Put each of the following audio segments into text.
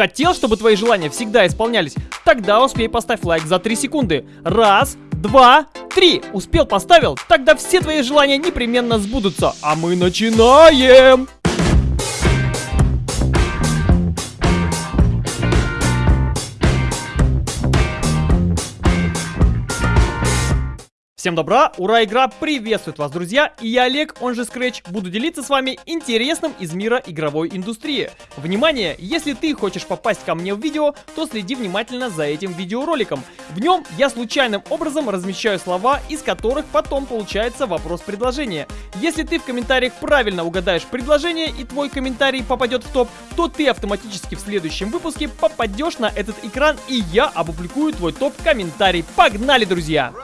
Хотел, чтобы твои желания всегда исполнялись? Тогда успей поставь лайк за 3 секунды. Раз, два, три. Успел, поставил? Тогда все твои желания непременно сбудутся. А мы начинаем! Всем добра, ура, игра приветствует вас, друзья, и я Олег, он же Scratch, буду делиться с вами интересным из мира игровой индустрии. Внимание, если ты хочешь попасть ко мне в видео, то следи внимательно за этим видеороликом. В нем я случайным образом размещаю слова, из которых потом получается вопрос-предложение. Если ты в комментариях правильно угадаешь предложение и твой комментарий попадет в топ, то ты автоматически в следующем выпуске попадешь на этот экран и я опубликую твой топ-комментарий. Погнали, друзья!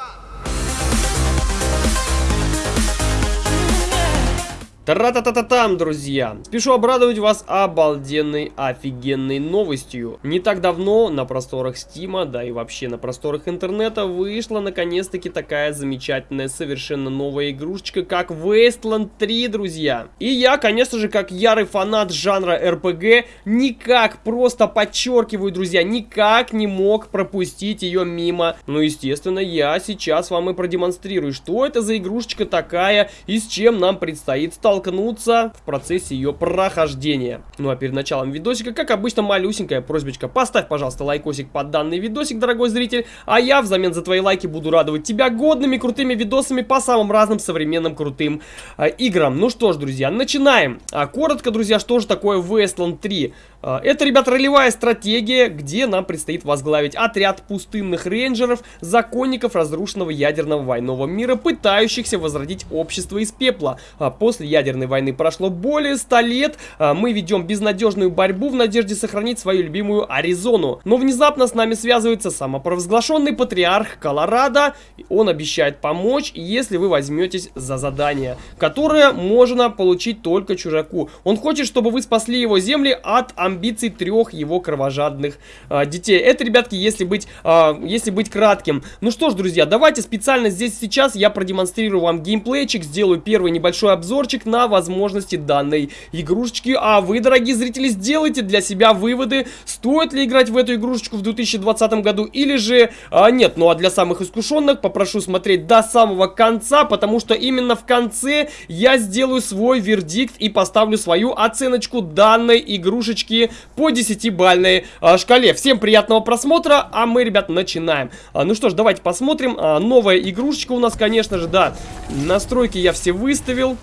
Тра-та-та-та-там, друзья! Спешу обрадовать вас обалденной, офигенной новостью. Не так давно на просторах Стима, да и вообще на просторах интернета вышла наконец-таки такая замечательная, совершенно новая игрушечка, как Wasteland 3, друзья. И я, конечно же, как ярый фанат жанра RPG, никак, просто подчеркиваю, друзья, никак не мог пропустить ее мимо. Ну, естественно, я сейчас вам и продемонстрирую, что это за игрушечка такая и с чем нам предстоит столкнуться столкнуться в процессе ее прохождения. Ну а перед началом видосика, как обычно, малюсенькая просьбочка. Поставь, пожалуйста, лайкосик под данный видосик, дорогой зритель. А я взамен за твои лайки буду радовать тебя годными крутыми видосами по самым разным современным крутым э, играм. Ну что ж, друзья, начинаем. А, коротко, друзья, что же такое Wasteland 3? А, это, ребят, ролевая стратегия, где нам предстоит возглавить отряд пустынных рейнджеров, законников разрушенного ядерного войнового мира, пытающихся возродить общество из пепла. А, после ядерной войны прошло более 100 лет, а, мы ведем безнадежную борьбу в надежде сохранить свою любимую Аризону. Но внезапно с нами связывается самопровозглашенный патриарх Колорадо, он обещает помочь, если вы возьметесь за задание, которое можно получить только чужаку. Он хочет, чтобы вы спасли его земли от амбиций трех его кровожадных а, детей. Это, ребятки, если быть, а, если быть кратким. Ну что ж, друзья, давайте специально здесь сейчас я продемонстрирую вам геймплейчик, сделаю первый небольшой обзорчик на возможности данной игрушечки. А вы, дорогие зрители, сделайте для себя выводы, стоит ли играть в эту игрушечку в 2020 году или же а, нет. Ну а для самых искушенных попрошу смотреть до самого конца, потому что именно в конце я сделаю свой вердикт и поставлю свою оценочку данной игрушечки по 10-бальной а, шкале. Всем приятного просмотра, а мы, ребят, начинаем. А, ну что ж, давайте посмотрим. А, новая игрушечка у нас, конечно же, да. Настройки я все выставил.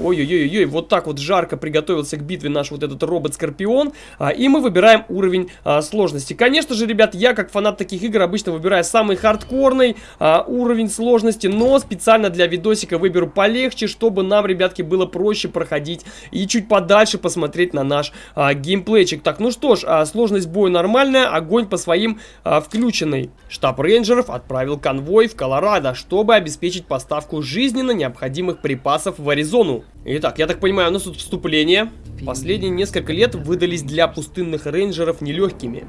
Ой-ой-ой-ой, вот так вот жарко приготовился к битве наш вот этот робот-скорпион. А, и мы выбираем уровень а, сложности. Конечно же, ребят, я как фанат таких игр обычно выбираю самый хардкорный а, уровень сложности, но специально для видосика выберу полегче, чтобы нам, ребятки, было проще проходить и чуть подальше посмотреть на наш а, геймплейчик. Так, ну что ж, а, сложность боя нормальная, огонь по своим а, включенный. Штаб рейнджеров отправил конвой в Колорадо, чтобы обеспечить поставку жизненно необходимых припасов в Аризону. Итак, я так понимаю, у нас тут вступление. Последние несколько лет выдались для пустынных рейнджеров нелегкими.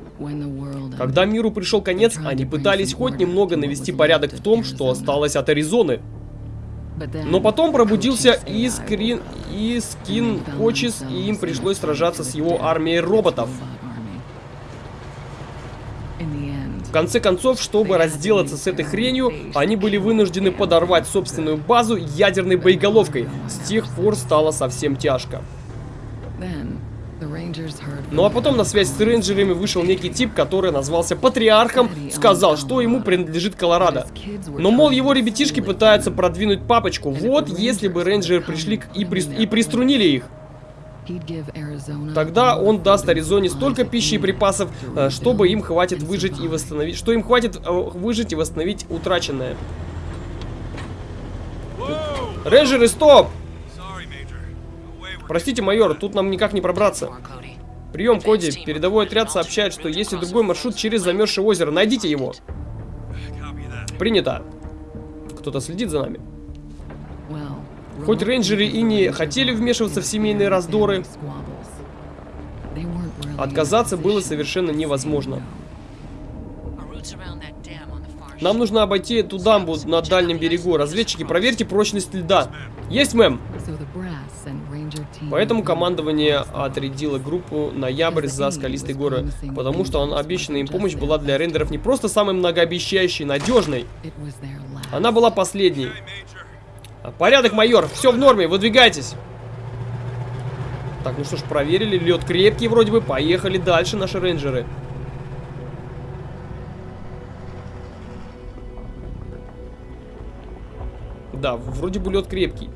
Когда миру пришел конец, они пытались хоть немного навести порядок в том, что осталось от Аризоны. Но потом пробудился Искрин... Искин Кочис, и им пришлось сражаться с его армией роботов. Конце концов, чтобы разделаться с этой хренью, они были вынуждены подорвать собственную базу ядерной боеголовкой. С тех пор стало совсем тяжко. Ну а потом на связь с рейнджерами вышел некий тип, который назвался Патриархом, сказал, что ему принадлежит Колорадо. Но, мол, его ребятишки пытаются продвинуть папочку. Вот, если бы рейнджеры пришли и, при... и приструнили их. Тогда он даст Аризоне столько пищи и припасов, э, чтобы им хватит выжить и восстановить, что им хватит э, выжить и восстановить утраченное. Рейнджеры, стоп! Простите, майор, тут нам никак не пробраться. Прием, Коди. Передовой отряд сообщает, что есть и другой маршрут через замерзшее озеро. Найдите его. Принято. Кто-то следит за нами. Хоть рейнджеры и не хотели вмешиваться в семейные раздоры, отказаться было совершенно невозможно. Нам нужно обойти эту дамбу на дальнем берегу. Разведчики, проверьте прочность льда. Есть, мэм. Поэтому командование отрядило группу Ноябрь за скалистые горы, потому что обещанная им помощь была для рейнджеров не просто самой многообещающей, надежной. Она была последней. Порядок, майор, все в норме, выдвигайтесь. Так, ну что ж, проверили, лед крепкий вроде бы, поехали дальше наши рейнджеры. Да, вроде бы лед крепкий.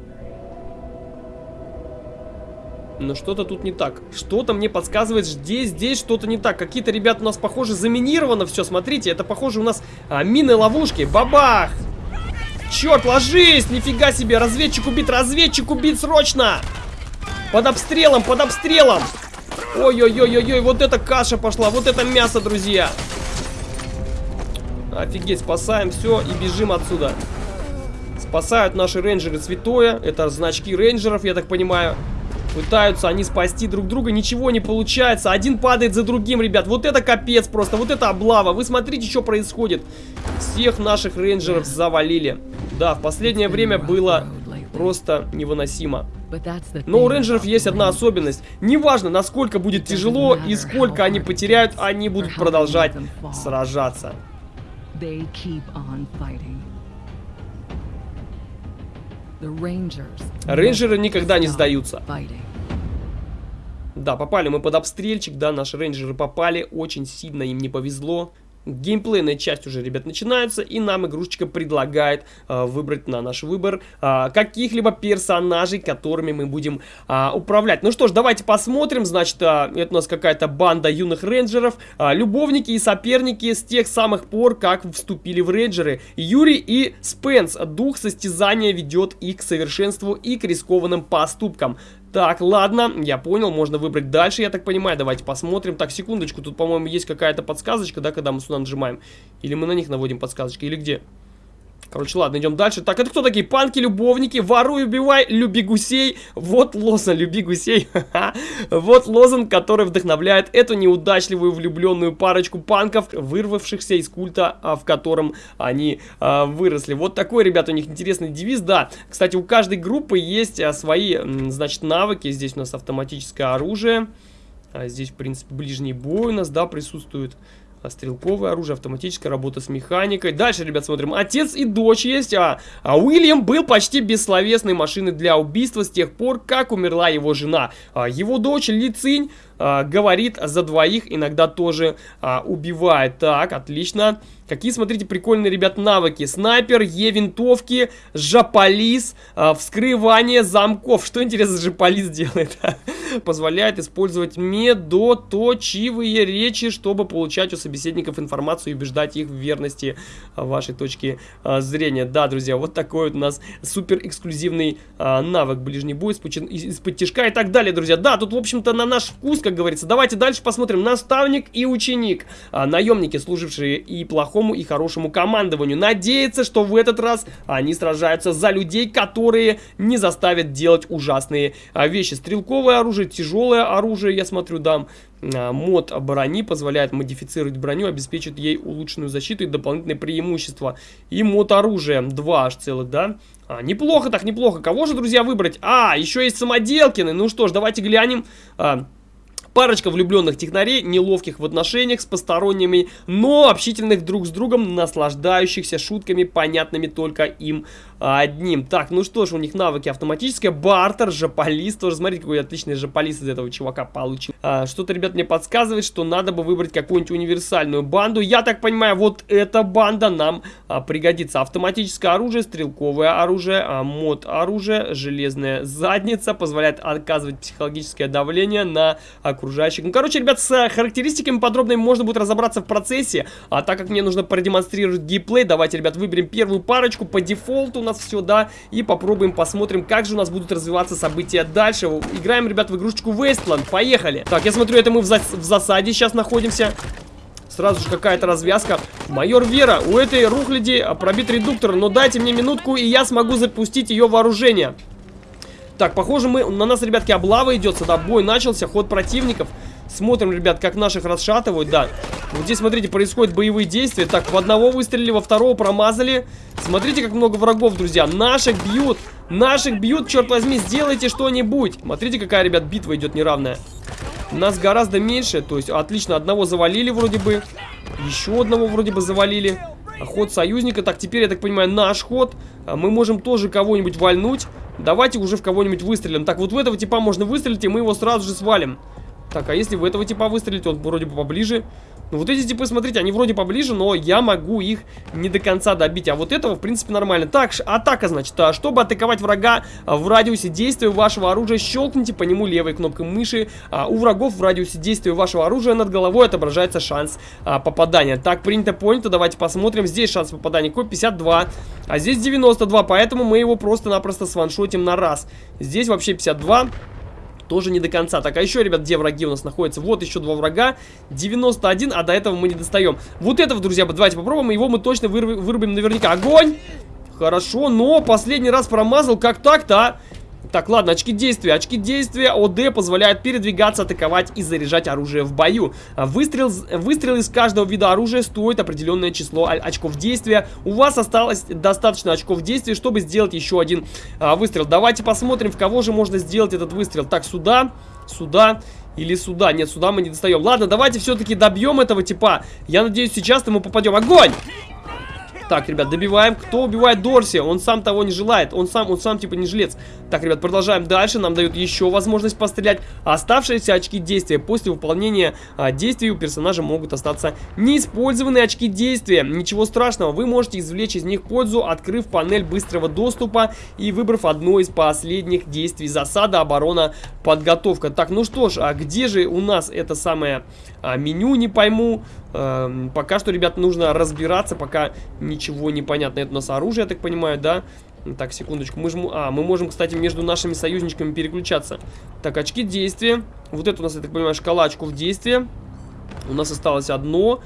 Но что-то тут не так. Что-то мне подсказывает, здесь, здесь что-то не так. Какие-то ребята у нас, похоже, заминировано все. Смотрите, это, похоже, у нас а, мины-ловушки. Бабах! Черт, ложись! Нифига себе! Разведчик убит! Разведчик убит срочно! Под обстрелом, под обстрелом! Ой-ой-ой-ой-ой, вот это каша пошла, вот это мясо, друзья! Офигеть, спасаем все и бежим отсюда. Спасают наши рейнджеры святое. Это значки рейнджеров, я так понимаю. Пытаются они спасти друг друга, ничего не получается. Один падает за другим, ребят. Вот это капец просто, вот это облава. Вы смотрите, что происходит. Всех наших рейнджеров завалили. Да, в последнее время было просто невыносимо. Но у рейнджеров есть одна особенность. Неважно, насколько будет тяжело и сколько они потеряют, они будут продолжать сражаться. Рейнджеры никогда не сдаются. Да, попали мы под обстрельчик, да, наши рейнджеры попали, очень сильно им не повезло. Геймплейная часть уже, ребят, начинается, и нам игрушечка предлагает э, выбрать на наш выбор э, каких-либо персонажей, которыми мы будем э, управлять. Ну что ж, давайте посмотрим. Значит, э, это у нас какая-то банда юных рейнджеров, э, любовники и соперники с тех самых пор, как вступили в рейнджеры. Юрий и Спенс. Дух состязания ведет их к совершенству и к рискованным поступкам. Так, ладно, я понял, можно выбрать дальше, я так понимаю. Давайте посмотрим. Так, секундочку, тут, по-моему, есть какая-то подсказочка, да, когда мы сюда нажимаем. Или мы на них наводим подсказочки, или где? Короче, ладно, идем дальше. Так, это кто такие? Панки, любовники, воруй, убивай, люби гусей. Вот лозунг, люби гусей. вот лозунг, который вдохновляет эту неудачливую влюбленную парочку панков, вырвавшихся из культа, а, в котором они а, выросли. Вот такой, ребята, у них интересный девиз. Да, кстати, у каждой группы есть а, свои, значит, навыки. Здесь у нас автоматическое оружие. А здесь, в принципе, ближний бой у нас, да, присутствует. А стрелковое оружие, автоматическая работа с механикой. Дальше, ребят, смотрим. Отец и дочь есть, а, а Уильям был почти бессловесной машиной для убийства с тех пор, как умерла его жена. А его дочь Лицинь а, говорит за двоих, иногда тоже а, убивает. Так, отлично. Какие, смотрите, прикольные, ребят, навыки. Снайпер, Е-винтовки, Жаполис, а, вскрывание замков. Что, интересно, Жаполис делает? Позволяет использовать медоточивые речи, чтобы получать у собеседников информацию и убеждать их в верности а, вашей точки а, зрения. Да, друзья, вот такой вот у нас супер эксклюзивный а, навык ближний бой из-под тяжка и так далее, друзья. Да, тут, в общем-то, на наш вкус, как говорится. Давайте дальше посмотрим. Наставник и ученик. А, наемники, служившие и плохо плохому и хорошему командованию. Надеется, что в этот раз они сражаются за людей, которые не заставят делать ужасные а, вещи. Стрелковое оружие, тяжелое оружие, я смотрю, дам. А, мод брони позволяет модифицировать броню, обеспечит ей улучшенную защиту и дополнительные преимущества. И мод оружия, два аж целых, да? А, неплохо так, неплохо. Кого же, друзья, выбрать? А, еще есть самоделкины. Ну что ж, давайте глянем. А, Парочка влюбленных технарей, неловких в отношениях с посторонними, но общительных друг с другом, наслаждающихся шутками, понятными только им одним. Так, ну что ж, у них навыки автоматическая, бартер, жополис, тоже смотрите, какой отличный жополис из этого чувака получил. А, Что-то, ребят, мне подсказывает, что надо бы выбрать какую-нибудь универсальную банду. Я так понимаю, вот эта банда нам а, пригодится. Автоматическое оружие, стрелковое оружие, а, мод оружие, железная задница, позволяет оказывать психологическое давление на окружающих. Ну, короче, ребят, с характеристиками подробно можно будет разобраться в процессе, а так как мне нужно продемонстрировать геймплей, давайте, ребят, выберем первую парочку по дефолту нас все, да, и попробуем, посмотрим, как же у нас будут развиваться события дальше. Играем, ребят, в игрушечку Wasteland, поехали. Так, я смотрю, это мы в, зас в засаде сейчас находимся. Сразу же какая-то развязка. Майор Вера, у этой рухляди пробит редуктор, но дайте мне минутку, и я смогу запустить ее вооружение. Так, похоже, мы на нас, ребятки, облава идет сюда. Бой начался, ход противников. Смотрим, ребят, как наших расшатывают, да. Вот здесь, смотрите, происходят боевые действия. Так, в одного выстрелили, во второго промазали. Смотрите, как много врагов, друзья. Наших бьют. Наших бьют, черт возьми, сделайте что-нибудь. Смотрите, какая, ребят, битва идет неравная. Нас гораздо меньше, то есть отлично, одного завалили вроде бы. Еще одного вроде бы завалили. Ход союзника. Так, теперь, я так понимаю, наш ход. А мы можем тоже кого-нибудь вальнуть. Давайте уже в кого-нибудь выстрелим. Так, вот в этого типа можно выстрелить, и мы его сразу же свалим. Так, а если в этого типа выстрелить, он вроде бы поближе. Ну вот эти типы, смотрите, они вроде поближе, но я могу их не до конца добить. А вот этого, в принципе, нормально. Так, атака, значит. А, чтобы атаковать врага а, в радиусе действия вашего оружия, щелкните по нему левой кнопкой мыши. А, у врагов в радиусе действия вашего оружия над головой отображается шанс попадания. Так, принято, понято. Давайте посмотрим. Здесь шанс попадания какой? 52. А здесь 92, поэтому мы его просто-напросто сваншотим на раз. Здесь вообще 52 тоже не до конца. Так, а еще, ребят, где враги у нас находятся? Вот еще два врага. 91, а до этого мы не достаем. Вот этого, друзья, давайте попробуем. Его мы точно вырубим, наверняка. Огонь! Хорошо, но последний раз промазал. Как так-то, а? Так, ладно, очки действия. Очки действия ОД позволяют передвигаться, атаковать и заряжать оружие в бою. А выстрел, выстрел из каждого вида оружия стоит определенное число очков действия. У вас осталось достаточно очков действия, чтобы сделать еще один а, выстрел. Давайте посмотрим, в кого же можно сделать этот выстрел. Так, сюда, сюда или сюда. Нет, сюда мы не достаем. Ладно, давайте все-таки добьем этого типа. Я надеюсь, сейчас мы попадем. Огонь! Так, ребят, добиваем. Кто убивает Дорси? Он сам того не желает. Он сам, он сам типа не жилец. Так, ребят, продолжаем дальше. Нам дают еще возможность пострелять. Оставшиеся очки действия. После выполнения а, действий у персонажа могут остаться неиспользованные очки действия. Ничего страшного. Вы можете извлечь из них пользу, открыв панель быстрого доступа и выбрав одно из последних действий. Засада, оборона, подготовка. Так, ну что ж, а где же у нас это самое а, меню? Не пойму. Эм, пока что, ребят, нужно разбираться, пока ничего не понятно. Это у нас оружие, я так понимаю, да? Так, секундочку. Мы, жму... а, мы можем, кстати, между нашими союзничками переключаться. Так, очки действия. Вот это у нас, я так понимаю, шкала очков действия. У нас осталось одно.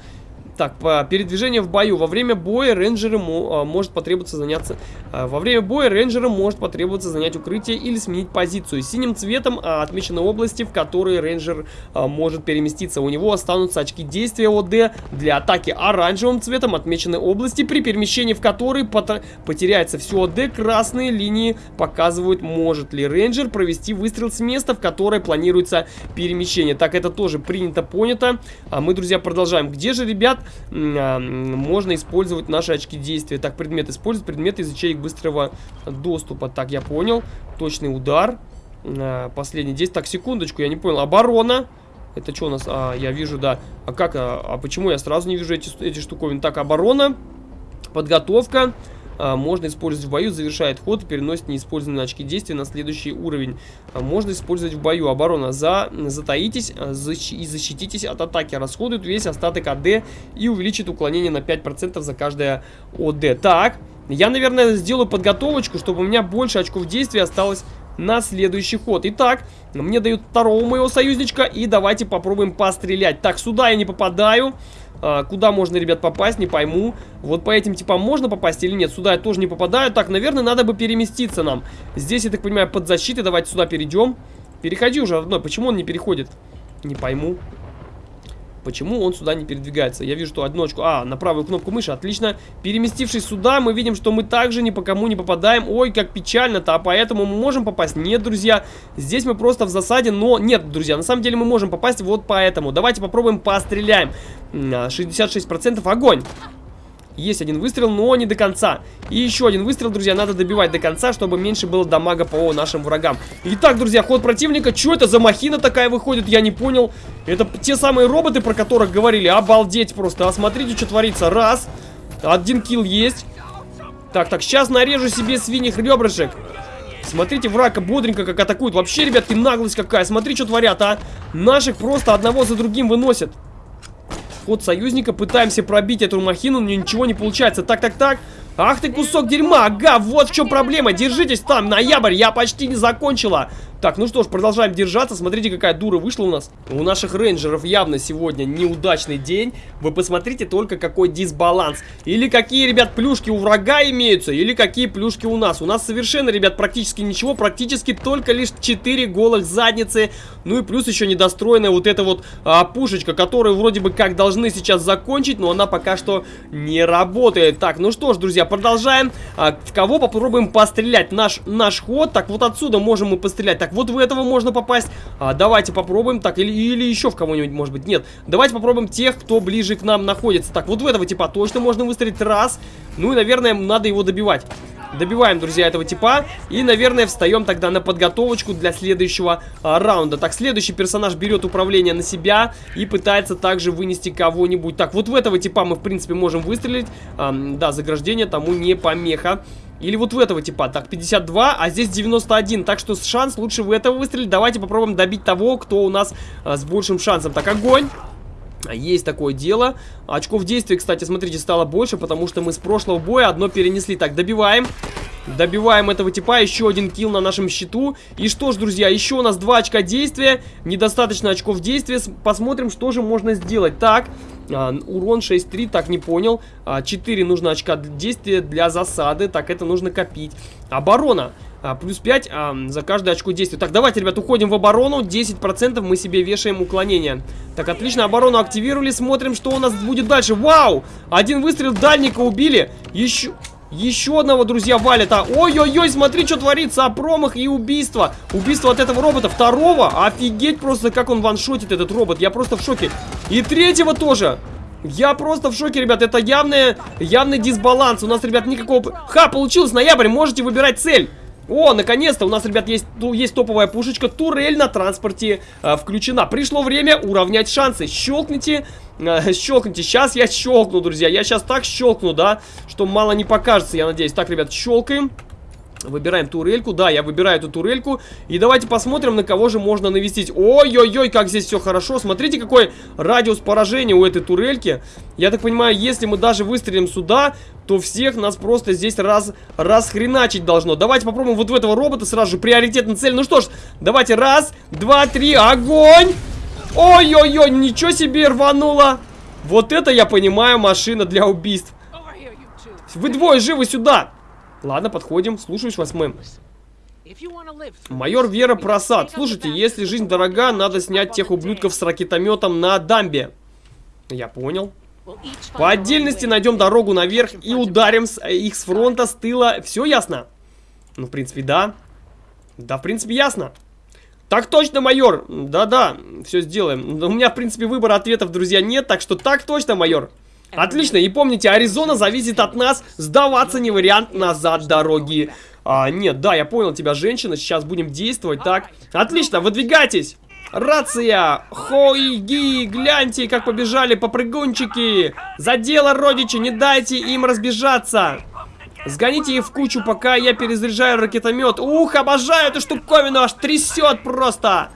Так, по передвижение в бою. Во время боя рейнджеры а, может потребоваться заняться... А, во время боя рейнджерам может потребоваться занять укрытие или сменить позицию. Синим цветом а, отмечены области, в которые рейнджер может переместиться. У него останутся очки действия ОД для атаки. Оранжевым цветом отмечены области, при перемещении в которые потеряется все ОД. Красные линии показывают, может ли рейнджер провести выстрел с места, в которое планируется перемещение. Так, это тоже принято, понято. А мы, друзья, продолжаем. Где же, ребят, а, можно использовать наши очки действия. Так, предмет использует предметы из ячеек быстрого доступа. Так, я понял. Точный удар. А, последний действие. Так, секундочку, я не понял. Оборона. Это что у нас? А, я вижу, да. А как? А, а почему я сразу не вижу эти, эти штуковины? Так, оборона. Подготовка а, можно использовать в бою, завершает ход и переносит неиспользованные очки действия на следующий уровень. А, можно использовать в бою. Оборона. За, затаитесь а, защ, и защититесь от атаки. Расходует весь остаток АД и увеличит уклонение на 5% за каждое ОД. Так, я, наверное, сделаю подготовочку, чтобы у меня больше очков действия осталось на следующий ход. Итак, мне дают второго моего союзничка, и давайте попробуем пострелять. Так, сюда я не попадаю. А, куда можно, ребят, попасть, не пойму. Вот по этим типам можно попасть или нет? Сюда я тоже не попадаю. Так, наверное, надо бы переместиться нам. Здесь, я так понимаю, под защитой. Давайте сюда перейдем. Переходи уже одной. Почему он не переходит? Не пойму. Почему он сюда не передвигается? Я вижу, что одночку... А, на правую кнопку мыши, отлично. Переместившись сюда, мы видим, что мы также ни по кому не попадаем. Ой, как печально-то, а поэтому мы можем попасть? Нет, друзья, здесь мы просто в засаде, но... Нет, друзья, на самом деле мы можем попасть вот поэтому. Давайте попробуем постреляем. 66% огонь! Есть один выстрел, но не до конца. И еще один выстрел, друзья, надо добивать до конца, чтобы меньше было дамага по нашим врагам. Итак, друзья, ход противника. Что это за махина такая выходит? Я не понял. Это те самые роботы, про которых говорили. Обалдеть просто. А смотрите, что творится. Раз. Один килл есть. Так, так, сейчас нарежу себе свиньих ребрышек. Смотрите, врага бодренько как атакуют. Вообще, ребятки, наглость какая. Смотри, что творят, а. Наших просто одного за другим выносят. Ход союзника. Пытаемся пробить эту махину, но ничего не получается. Так, так, так. Ах ты кусок дерьма, ага, вот в чем проблема. Держитесь там, ноябрь, я почти не закончила. Так, ну что ж, продолжаем держаться. Смотрите, какая дура вышла у нас. У наших рейнджеров явно сегодня неудачный день. Вы посмотрите только, какой дисбаланс. Или какие, ребят, плюшки у врага имеются, или какие плюшки у нас. У нас совершенно, ребят, практически ничего. Практически только лишь 4 голых задницы. Ну и плюс еще недостроенная вот эта вот а, пушечка, которую вроде бы как должны сейчас закончить, но она пока что не работает. Так, ну что ж, друзья, продолжаем. А, в кого попробуем пострелять? Наш, наш ход. Так, вот отсюда можем мы пострелять. Так, вот в этого можно попасть. А, давайте попробуем. Так, или, или еще в кого-нибудь, может быть. Нет, давайте попробуем тех, кто ближе к нам находится. Так, вот в этого типа точно можно выстрелить раз. Ну и, наверное, надо его добивать. Добиваем, друзья, этого типа. И, наверное, встаем тогда на подготовочку для следующего а, раунда. Так, следующий персонаж берет управление на себя и пытается также вынести кого-нибудь. Так, вот в этого типа мы, в принципе, можем выстрелить. А, да, заграждение тому не помеха. Или вот в этого типа. Так, 52, а здесь 91. Так что шанс лучше в этого выстрелить. Давайте попробуем добить того, кто у нас а, с большим шансом. Так, огонь. Есть такое дело. Очков действия, кстати, смотрите, стало больше, потому что мы с прошлого боя одно перенесли. Так, добиваем. Добиваем этого типа, еще один килл на нашем счету. И что ж, друзья, еще у нас два очка действия, недостаточно очков действия. Посмотрим, что же можно сделать. Так, а, урон 6-3, так, не понял. А, 4 нужно очка действия для засады, так, это нужно копить. Оборона. А, плюс 5 а, за каждое очко действия. Так, давайте, ребят, уходим в оборону. 10% мы себе вешаем уклонение. Так, отлично, оборону активировали. Смотрим, что у нас будет дальше. Вау! Один выстрел дальника убили. Еще... Еще одного, друзья, валят. А, ой-ой-ой, смотри, что творится. А промах и убийство. Убийство от этого робота. Второго. Офигеть просто, как он ваншотит, этот робот. Я просто в шоке. И третьего тоже. Я просто в шоке, ребят. Это явный, явный дисбаланс. У нас, ребят, никакого... Ха, получилось ноябрь. Можете выбирать цель. О, наконец-то у нас, ребят, есть, есть топовая пушечка. Турель на транспорте э, включена. Пришло время уравнять шансы. Щелкните, э, щелкните. Сейчас я щелкну, друзья. Я сейчас так щелкну, да, что мало не покажется, я надеюсь. Так, ребят, щелкаем. Выбираем турельку. Да, я выбираю эту турельку. И давайте посмотрим, на кого же можно навестить. Ой-ой-ой, как здесь все хорошо. Смотрите, какой радиус поражения у этой турельки. Я так понимаю, если мы даже выстрелим сюда, то всех нас просто здесь раз, расхреначить должно. Давайте попробуем вот в этого робота сразу же приоритетная цель. Ну что ж, давайте раз, два, три, огонь! Ой-ой-ой, ничего себе рвануло. Вот это, я понимаю, машина для убийств. Вы двое живы сюда. Ладно, подходим. Слушаюсь, восьмым. Майор Вера Просад. Слушайте, если жизнь дорога, надо снять тех ублюдков с ракетометом на дамбе. Я понял. По отдельности найдем дорогу наверх и ударим с, э, их с фронта, с тыла. Все ясно? Ну, в принципе, да. Да, в принципе, ясно. Так точно, майор. Да-да, все сделаем. У меня, в принципе, выбора ответов, друзья, нет. Так что так точно, майор. Отлично, и помните, Аризона зависит от нас. Сдаваться не вариант назад дороги. А, нет, да, я понял тебя, женщина. Сейчас будем действовать, так. Отлично, выдвигайтесь. Рация! Хойги! Гляньте, как побежали попрыгунчики! За дело, родичи, не дайте им разбежаться! Сгоните их в кучу, пока я перезаряжаю ракетомет. Ух, обожаю эту штуковину, аж трясет просто!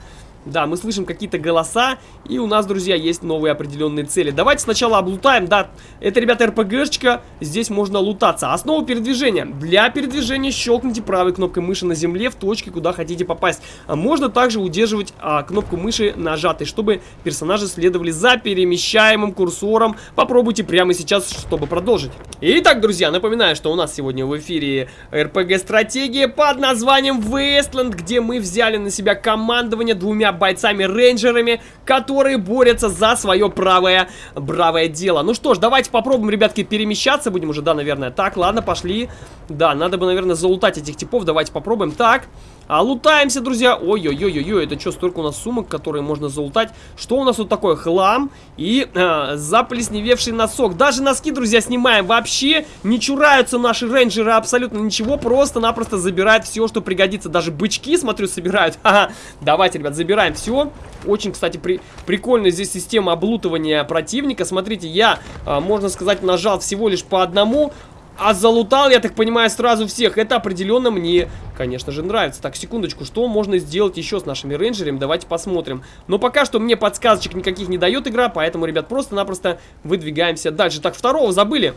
Да, мы слышим какие-то голоса, и у нас, друзья, есть новые определенные цели. Давайте сначала облутаем, да, это, ребята, РПГшечка, здесь можно лутаться. Основа передвижения. Для передвижения щелкните правой кнопкой мыши на земле в точке, куда хотите попасть. А можно также удерживать а, кнопку мыши нажатой, чтобы персонажи следовали за перемещаемым курсором. Попробуйте прямо сейчас, чтобы продолжить. Итак, друзья, напоминаю, что у нас сегодня в эфире РПГ-стратегия под названием Westland, где мы взяли на себя командование двумя бойцами-рейнджерами, которые борются за свое правое, бравое дело. Ну что ж, давайте попробуем, ребятки, перемещаться. Будем уже, да, наверное. Так, ладно, пошли. Да, надо бы, наверное, залутать этих типов. Давайте попробуем. Так, а лутаемся, друзья. Ой-ой-ой-ой, это что, столько у нас сумок, которые можно залутать. Что у нас тут такое? Хлам и э, заплесневевший носок. Даже носки, друзья, снимаем. Вообще не чураются наши рейнджеры абсолютно ничего. Просто-напросто забирают все, что пригодится. Даже бычки, смотрю, собирают. Ха -ха. Давайте, ребят, забираем все. Очень, кстати, при прикольная здесь система облутывания противника. Смотрите, я, э, можно сказать, нажал всего лишь по одному а залутал, я так понимаю, сразу всех. Это определенно мне, конечно же, нравится. Так, секундочку, что можно сделать еще с нашими рейнджерами? Давайте посмотрим. Но пока что мне подсказочек никаких не дает игра, поэтому, ребят, просто-напросто выдвигаемся дальше. Так, второго забыли.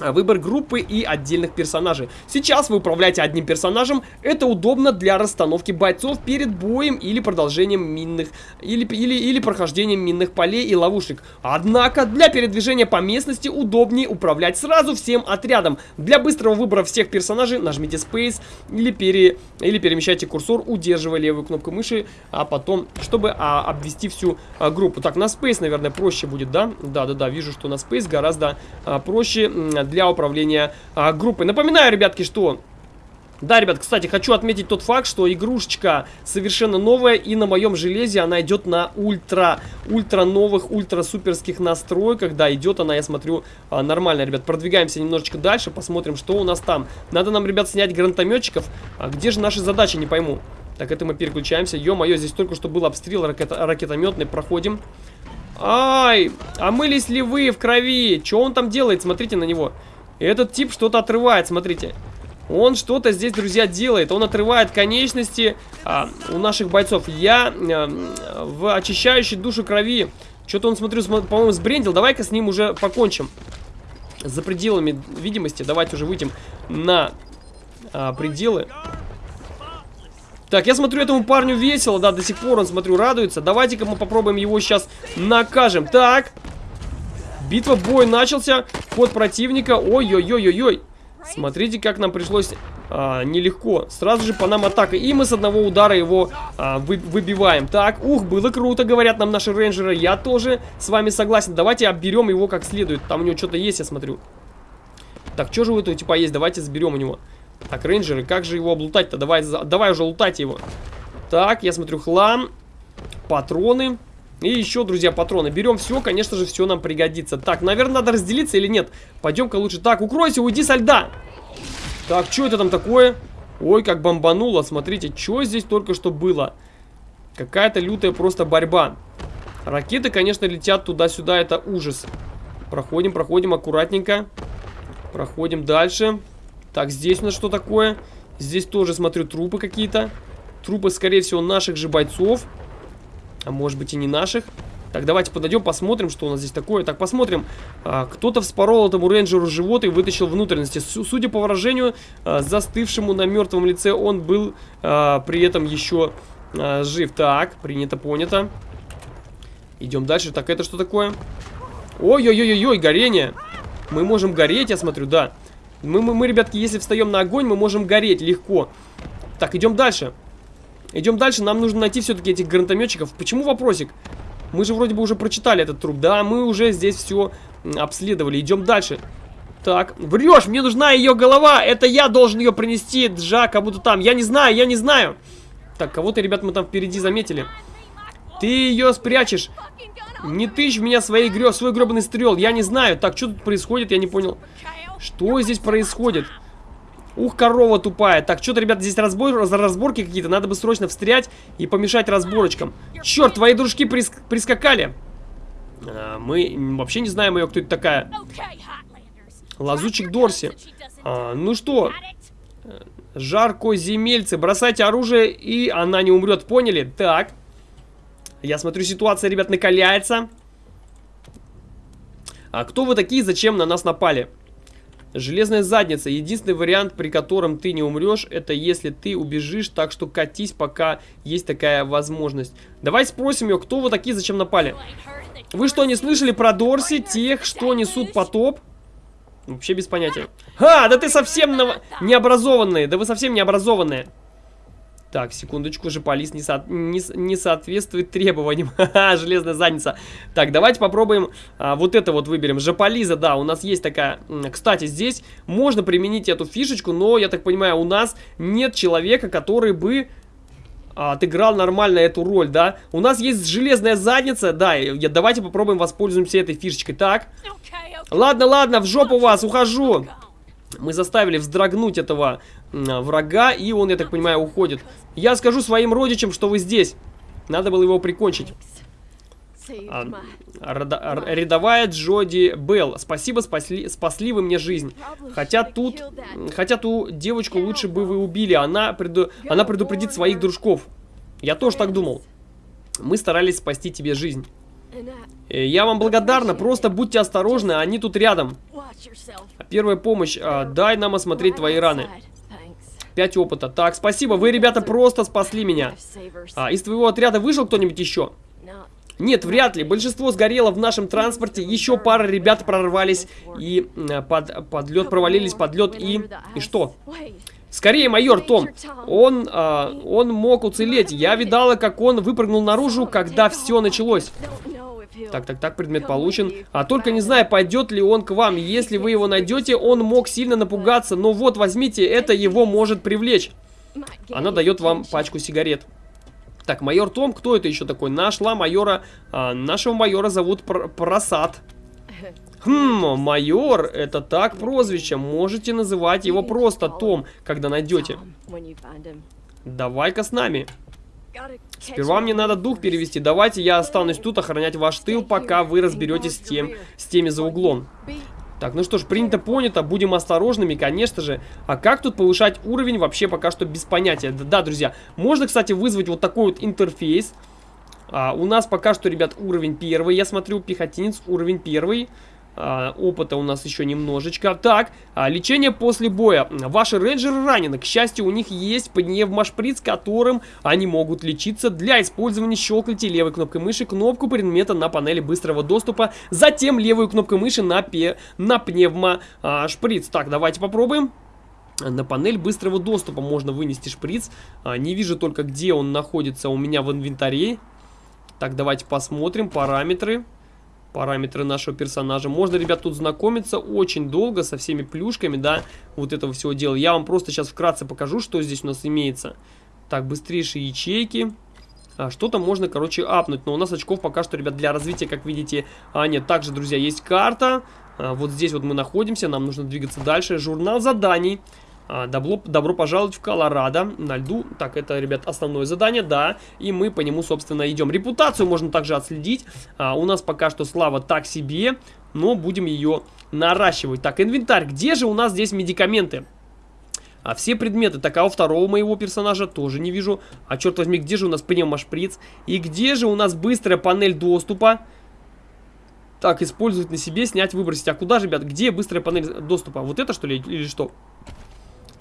А, выбор группы и отдельных персонажей. Сейчас вы управляете одним персонажем, это удобно для расстановки бойцов перед боем или продолжением минных, или, или, или прохождением минных полей и ловушек. Однако для передвижения по местности удобнее управлять сразу всем отрядом. Для быстрого выбора всех персонажей нажмите Space или, пере, или перемещайте курсор, удерживая левую кнопку мыши, а потом, чтобы а, обвести всю а, группу. Так, на Space, наверное, проще будет, да? Да-да-да, вижу, что на Space гораздо а, проще для управления а, группой. Напоминаю, ребятки, что... Да, ребят, кстати, хочу отметить тот факт, что игрушечка совершенно новая, и на моем железе она идет на ультра, ультра новых, ультра суперских настройках. Да, идет она, я смотрю, а, нормально, ребят. Продвигаемся немножечко дальше, посмотрим, что у нас там. Надо нам, ребят, снять гранатометчиков. А где же наши задачи, не пойму. Так, это мы переключаемся. Ё-моё, здесь только что был обстрел ракет ракетометный, проходим. Ай, омылись ли вы в крови? Что он там делает? Смотрите на него. Этот тип что-то отрывает, смотрите. Он что-то здесь, друзья, делает. Он отрывает конечности а, у наших бойцов. Я а, в очищающей душу крови. Что-то он, смотрю, по-моему, сбрендил. Давай-ка с ним уже покончим. За пределами видимости. Давайте уже выйдем на а, пределы. Так, я смотрю, этому парню весело, да, до сих пор он, смотрю, радуется. Давайте-ка мы попробуем его сейчас накажем. Так. Битва, бой начался. Ход противника. Ой-ой-ой-ой-ой. Смотрите, как нам пришлось а, нелегко. Сразу же по нам атака. И мы с одного удара его а, вы, выбиваем. Так, ух, было круто, говорят нам наши рейнджеры. Я тоже с вами согласен. Давайте обберем его как следует. Там у него что-то есть, я смотрю. Так, что же у этого типа есть? Давайте заберем у него. Так, рейнджеры, как же его облутать-то? Давай, давай уже лутать его. Так, я смотрю, хлам, патроны. И еще, друзья, патроны. Берем все, конечно же, все нам пригодится. Так, наверное, надо разделиться или нет? Пойдем-ка лучше. Так, укройся, уйди со льда. Так, что это там такое? Ой, как бомбануло. Смотрите, что здесь только что было. Какая-то лютая просто борьба. Ракеты, конечно, летят туда-сюда. Это ужас. Проходим, проходим аккуратненько. Проходим дальше. Так, здесь у нас что такое? Здесь тоже, смотрю, трупы какие-то. Трупы, скорее всего, наших же бойцов. А может быть и не наших. Так, давайте подойдем, посмотрим, что у нас здесь такое. Так, посмотрим. А, Кто-то вспорол этому рейнджеру живот и вытащил внутренности. Судя по выражению, а, застывшему на мертвом лице, он был а, при этом еще жив. Так, принято, понято. Идем дальше. Так, это что такое? Ой-ой-ой-ой, горение. Мы можем гореть, я смотрю, да. Мы, мы, мы, ребятки, если встаем на огонь, мы можем гореть легко. Так, идем дальше. Идем дальше, нам нужно найти все-таки этих гранатометчиков. Почему вопросик? Мы же вроде бы уже прочитали этот труп. Да, мы уже здесь все обследовали. Идем дальше. Так, врешь, мне нужна ее голова. Это я должен ее принести, Джа, кому-то там. Я не знаю, я не знаю. Так, кого-то, ребят, мы там впереди заметили. Ты ее спрячешь. Не тычь меня своей грё свой гребаный стрел. Я не знаю. Так, что тут происходит, я не понял. Что здесь происходит? Ух, корова тупая. Так, что-то, ребята, здесь разбор, разборки какие-то. Надо бы срочно встрять и помешать разборочкам. Черт, твои дружки прис прискакали. А, мы вообще не знаем ее, кто это такая. Лазучик Дорси. А, ну что, жарко земельцы, бросайте оружие, и она не умрет, поняли? Так. Я смотрю, ситуация, ребят, накаляется. А кто вы такие, зачем на нас напали? Железная задница. Единственный вариант, при котором ты не умрешь, это если ты убежишь, так что катись, пока есть такая возможность. Давай спросим ее, кто вы такие, зачем напали? Вы что, не слышали про Дорси, тех, что несут потоп? Вообще без понятия. А, да ты совсем необразованные, да вы совсем необразованные. Так, секундочку, же полис не, со... не, не соответствует требованиям. Ха-ха, железная задница. Так, давайте попробуем а, вот это вот выберем. Жополиза, да, у нас есть такая... Кстати, здесь можно применить эту фишечку, но, я так понимаю, у нас нет человека, который бы а, отыграл нормально эту роль, да? У нас есть железная задница, да, я, давайте попробуем воспользуемся этой фишечкой. Так, ладно, ладно, в жопу вас, ухожу. Мы заставили вздрогнуть этого врага, и он, я так понимаю, уходит. Я скажу своим родичам, что вы здесь. Надо было его прикончить. А, рядовая Джоди Белл. Спасибо, спасли, спасли вы мне жизнь. Хотя тут, хотя ту девочку лучше бы вы убили. Она, преду, она предупредит своих дружков. Я тоже так думал. Мы старались спасти тебе жизнь. Э, я вам благодарна, просто будьте осторожны, они тут рядом. Первая помощь. А, дай нам осмотреть твои раны. 5 опыта. Так, спасибо. Вы, ребята, просто спасли меня. А, из твоего отряда вышел кто-нибудь еще? Нет, вряд ли. Большинство сгорело в нашем транспорте. Еще пара ребят прорвались и под, под лед провалились под лед и... И что? Скорее, майор Том. Он, а, он мог уцелеть. Я видала, как он выпрыгнул наружу, когда все началось. Так, так, так, предмет получен. А только не знаю, пойдет ли он к вам. Если вы его найдете, он мог сильно напугаться. Но вот, возьмите, это его может привлечь. Она дает вам пачку сигарет. Так, майор Том, кто это еще такой? Нашла майора, а, нашего майора зовут Пр Просад. Хм, майор, это так прозвище. Можете называть его просто Том, когда найдете. Давай-ка с нами. Сперва мне надо дух перевести. Давайте я останусь тут охранять ваш тыл, пока вы разберетесь с, тем, с теми за углом. Так, ну что ж, принято, понято, будем осторожными, конечно же. А как тут повышать уровень, вообще пока что без понятия. Да, да друзья, можно, кстати, вызвать вот такой вот интерфейс. А, у нас пока что, ребят, уровень первый, я смотрю, пехотинец, уровень первый. А, опыта у нас еще немножечко. Так, а, лечение после боя. Ваши рейнджеры ранены. К счастью, у них есть пневмошприц, которым они могут лечиться. Для использования щелкайте левой кнопкой мыши кнопку предмета на панели быстрого доступа. Затем левую кнопку мыши на, пе на пневмошприц. Так, давайте попробуем. На панель быстрого доступа можно вынести шприц. А, не вижу только, где он находится у меня в инвентаре. Так, давайте посмотрим параметры параметры нашего персонажа. Можно, ребят, тут знакомиться очень долго со всеми плюшками, да, вот этого всего дела. Я вам просто сейчас вкратце покажу, что здесь у нас имеется. Так, быстрейшие ячейки. А, Что-то можно, короче, апнуть. Но у нас очков пока что, ребят, для развития, как видите, а, нет. Также, друзья, есть карта. А, вот здесь вот мы находимся, нам нужно двигаться дальше. Журнал заданий. А, добро, добро пожаловать в Колорадо на льду. Так, это, ребят, основное задание, да. И мы по нему, собственно, идем. Репутацию можно также отследить. А, у нас пока что слава так себе, но будем ее наращивать. Так, инвентарь. Где же у нас здесь медикаменты? А все предметы, так, а у второго моего персонажа тоже не вижу. А черт возьми, где же у нас пневмошприц? И где же у нас быстрая панель доступа? Так, использовать на себе, снять, выбросить. А куда же, ребят, где быстрая панель доступа? Вот это, что ли, или что?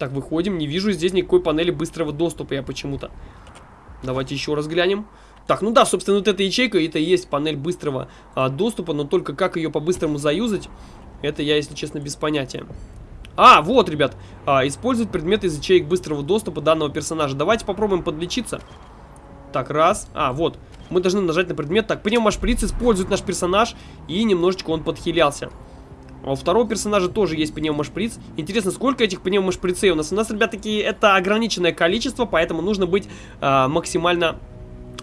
Так, выходим. Не вижу здесь никакой панели быстрого доступа я почему-то. Давайте еще раз глянем. Так, ну да, собственно, вот эта ячейка, это и есть панель быстрого а, доступа, но только как ее по-быстрому заюзать, это я, если честно, без понятия. А, вот, ребят, а, использовать предметы из ячеек быстрого доступа данного персонажа. Давайте попробуем подлечиться. Так, раз. А, вот. Мы должны нажать на предмет. Так, пневмошприц использует наш персонаж, и немножечко он подхилялся. А у второго персонажа тоже есть пневмошприц. Интересно, сколько этих пневмошприцей у нас? У нас, ребят, такие это ограниченное количество, поэтому нужно быть э, максимально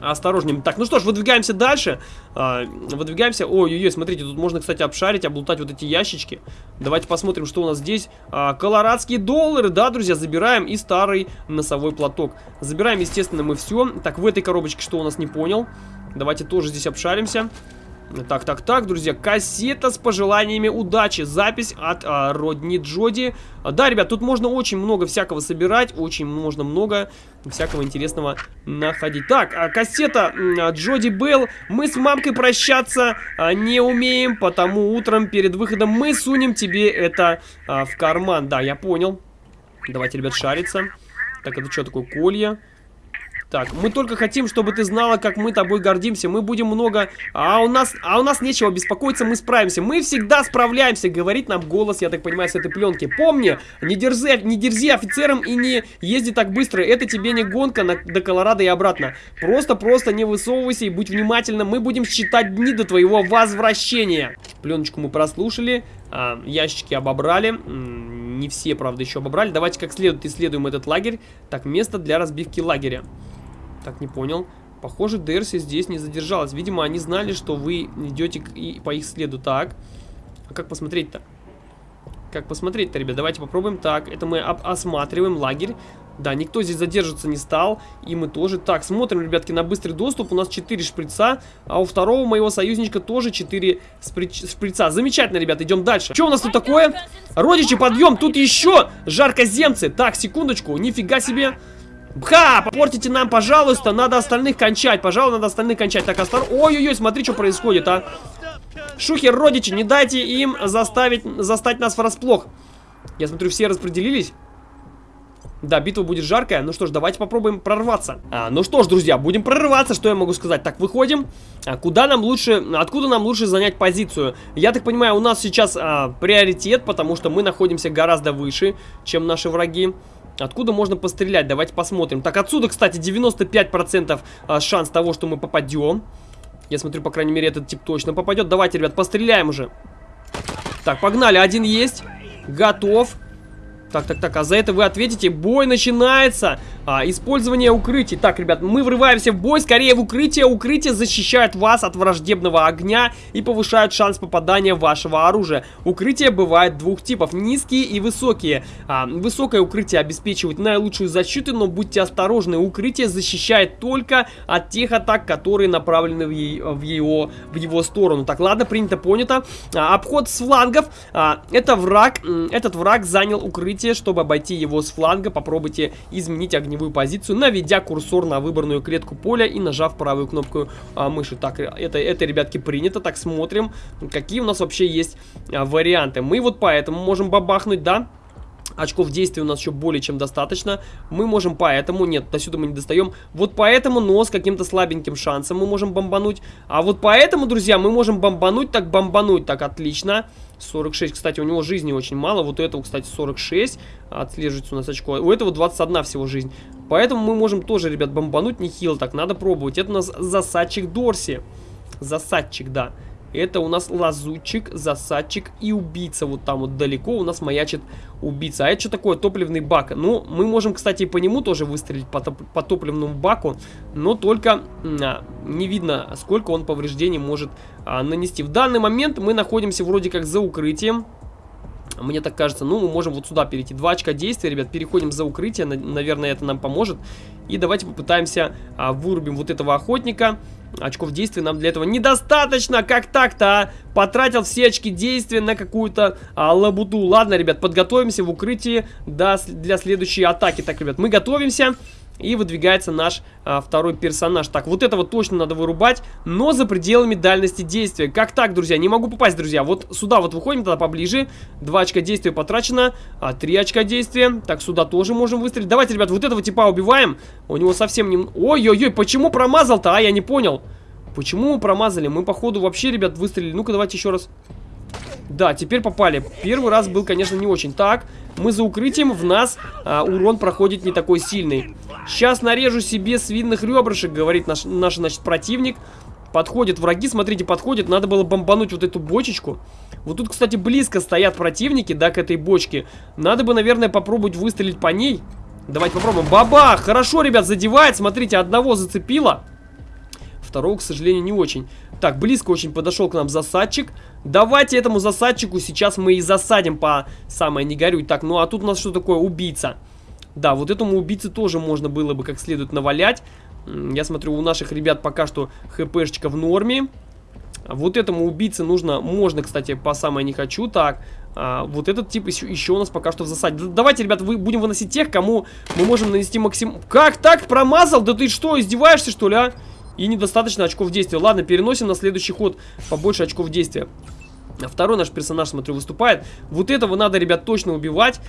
осторожнее. Так, ну что ж, выдвигаемся дальше. А, выдвигаемся. Ой-ой-ой, смотрите, тут можно, кстати, обшарить, облутать вот эти ящички. Давайте посмотрим, что у нас здесь. А, колорадские доллары, да, друзья, забираем. И старый носовой платок. Забираем, естественно, мы все. Так, в этой коробочке что у нас, не понял. Давайте тоже здесь обшаримся. Так, так, так, друзья, кассета с пожеланиями удачи. Запись от а, Родни Джоди. А, да, ребят, тут можно очень много всякого собирать. Очень можно много всякого интересного находить. Так, а, кассета а, Джоди Белл. Мы с мамкой прощаться а, не умеем, потому утром перед выходом мы сунем тебе это а, в карман. Да, я понял. Давайте, ребят, шариться. Так, это что такое? Колья. Так, мы только хотим, чтобы ты знала, как мы тобой гордимся. Мы будем много... А у нас, а у нас нечего беспокоиться, мы справимся. Мы всегда справляемся, говорит нам голос, я так понимаю, с этой пленки. Помни, не дерзи, не дерзи офицерам и не езди так быстро. Это тебе не гонка на, до Колорадо и обратно. Просто-просто не высовывайся и будь внимательным. Мы будем считать дни до твоего возвращения. Пленочку мы прослушали, а, ящики обобрали. Не все, правда, еще обобрали. Давайте как следует исследуем этот лагерь. Так, место для разбивки лагеря. Так, не понял. Похоже, Дерси здесь не задержалась. Видимо, они знали, что вы идете по их следу. Так, а как посмотреть-то? Как посмотреть-то, ребят? Давайте попробуем. Так, это мы осматриваем лагерь. Да, никто здесь задерживаться не стал. И мы тоже. Так, смотрим, ребятки, на быстрый доступ. У нас 4 шприца. А у второго моего союзничка тоже 4 шприца. Замечательно, ребят, идем дальше. Что у нас тут такое? Родичи, подъем. Тут еще жаркоземцы. Так, секундочку. Нифига себе. Ха! Портите нам, пожалуйста, надо остальных кончать. Пожалуй, надо остальных кончать. Так, осторожно. Ой-ой-ой, смотри, что происходит, а. Шухер, родичи, не дайте им заставить, застать нас врасплох. Я смотрю, все распределились. Да, битва будет жаркая. Ну что ж, давайте попробуем прорваться. А, ну что ж, друзья, будем прорываться. Что я могу сказать? Так, выходим. А куда нам лучше, откуда нам лучше занять позицию? Я так понимаю, у нас сейчас а, приоритет, потому что мы находимся гораздо выше, чем наши враги. Откуда можно пострелять? Давайте посмотрим. Так, отсюда, кстати, 95% а, шанс того, что мы попадем. Я смотрю, по крайней мере, этот тип точно попадет. Давайте, ребят, постреляем уже. Так, погнали. Один есть. Готов. Так, так, так, а за это вы ответите, бой начинается. А, использование укрытий. Так, ребят, мы врываемся в бой, скорее в укрытие. Укрытие защищает вас от враждебного огня и повышает шанс попадания вашего оружия. Укрытие бывает двух типов, низкие и высокие. А, высокое укрытие обеспечивает наилучшую защиту, но будьте осторожны, укрытие защищает только от тех атак, которые направлены в, е в, его, в его сторону. Так, ладно, принято, понято. А, обход с флангов. А, это враг, этот враг занял укрытие укрытие. Чтобы обойти его с фланга, попробуйте изменить огневую позицию, наведя курсор на выбранную клетку поля и нажав правую кнопку а, мыши. Так, это, это, ребятки, принято. Так, смотрим, какие у нас вообще есть а, варианты. Мы вот поэтому можем бабахнуть, да? Очков действия у нас еще более чем достаточно. Мы можем поэтому... Нет, до сюда мы не достаем. Вот поэтому, но с каким-то слабеньким шансом мы можем бомбануть. А вот поэтому, друзья, мы можем бомбануть, так бомбануть. Так, отлично. 46, кстати, у него жизни очень мало. Вот у этого, кстати, 46. Отслеживается у нас очко. У этого 21 всего жизнь. Поэтому мы можем тоже, ребят, бомбануть нехило. Так, надо пробовать. Это у нас засадчик Дорси. Засадчик, да. Это у нас лазутчик, засадчик и убийца. Вот там вот далеко у нас маячит убийца. А это что такое? Топливный бак. Ну, мы можем, кстати, по нему тоже выстрелить, по, топ по топливному баку. Но только а, не видно, сколько он повреждений может а, нанести. В данный момент мы находимся вроде как за укрытием. Мне так кажется, ну, мы можем вот сюда перейти. Два очка действия, ребят, переходим за укрытие. Наверное, это нам поможет. И давайте попытаемся а, вырубим вот этого охотника. Очков действия нам для этого недостаточно. Как так-то, а? Потратил все очки действия на какую-то а, лабуду. Ладно, ребят, подготовимся в укрытии до, для следующей атаки. Так, ребят, мы готовимся. И выдвигается наш а, второй персонаж. Так, вот этого точно надо вырубать, но за пределами дальности действия. Как так, друзья? Не могу попасть, друзья. Вот сюда вот выходим тогда поближе. Два очка действия потрачено, а, три очка действия. Так, сюда тоже можем выстрелить. Давайте, ребят, вот этого типа убиваем. У него совсем не... Ой-ой-ой, почему промазал-то, а? Я не понял. Почему мы промазали? Мы, походу, вообще, ребят, выстрелили. Ну-ка, давайте еще раз... Да, теперь попали. Первый раз был, конечно, не очень. Так, мы за укрытием, в нас а, урон проходит не такой сильный. Сейчас нарежу себе свиных ребрышек, говорит наш, наш, значит, противник. Подходят враги, смотрите, подходят. Надо было бомбануть вот эту бочечку. Вот тут, кстати, близко стоят противники, да, к этой бочке. Надо бы, наверное, попробовать выстрелить по ней. Давайте попробуем. Баба! Хорошо, ребят, задевает. Смотрите, одного зацепило. Второго, к сожалению, не очень. Так, близко очень подошел к нам засадчик. Давайте этому засадчику сейчас мы и засадим по самое не горюй. Так, ну а тут у нас что такое? Убийца. Да, вот этому убийце тоже можно было бы как следует навалять. Я смотрю, у наших ребят пока что хпшечка в норме. Вот этому убийце нужно, можно, кстати, по самое не хочу. Так, а, вот этот тип еще, еще у нас пока что в засаде. Давайте, ребят, вы, будем выносить тех, кому мы можем нанести максимум... Как так? Промазал? Да ты что, издеваешься, что ли, а? И недостаточно очков действия. Ладно, переносим на следующий ход побольше очков действия. Второй наш персонаж, смотрю, выступает. Вот этого надо, ребят, точно убивать.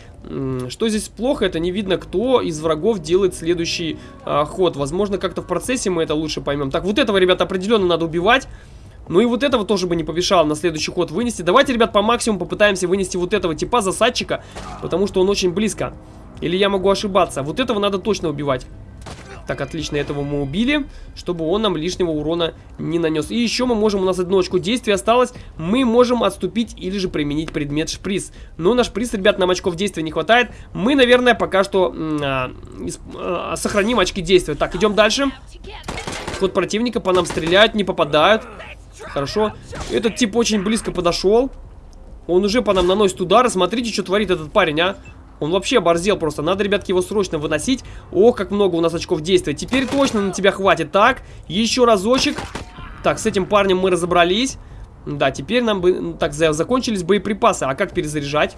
Что здесь плохо, это не видно, кто из врагов делает следующий а, ход. Возможно, как-то в процессе мы это лучше поймем. Так, вот этого, ребят, определенно надо убивать. Ну и вот этого тоже бы не помешало на следующий ход вынести. Давайте, ребят, по максимуму попытаемся вынести вот этого типа засадчика, потому что он очень близко. Или я могу ошибаться. Вот этого надо точно убивать. Так, отлично, этого мы убили, чтобы он нам лишнего урона не нанес. И еще мы можем, у нас одно очко действия осталось, мы можем отступить или же применить предмет шприц. Но наш шприц, ребят, нам очков действия не хватает. Мы, наверное, пока что а, а, сохраним очки действия. Так, идем дальше. Ход противника, по нам стреляют, не попадают. Хорошо. Этот тип очень близко подошел. Он уже по нам наносит удары. Смотрите, что творит этот парень, а. Он вообще оборзел просто. Надо, ребятки, его срочно выносить. Ох, как много у нас очков действия. Теперь точно на тебя хватит. Так, еще разочек. Так, с этим парнем мы разобрались. Да, теперь нам бы... Так, закончились боеприпасы. А как перезаряжать?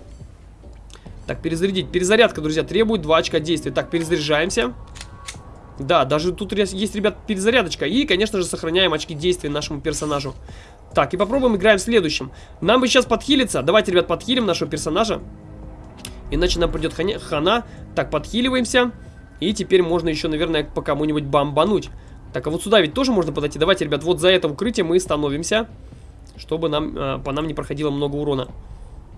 Так, перезарядить. Перезарядка, друзья, требует 2 очка действия. Так, перезаряжаемся. Да, даже тут есть, ребят, перезарядочка. И, конечно же, сохраняем очки действия нашему персонажу. Так, и попробуем играем следующим. Нам бы сейчас подхилиться. Давайте, ребят, подхилим нашего персонажа. Иначе нам придет хана. Так, подхиливаемся. И теперь можно еще, наверное, по кому-нибудь бомбануть. Так, а вот сюда ведь тоже можно подойти. Давайте, ребят, вот за это укрытие мы становимся. Чтобы нам, э, по нам не проходило много урона.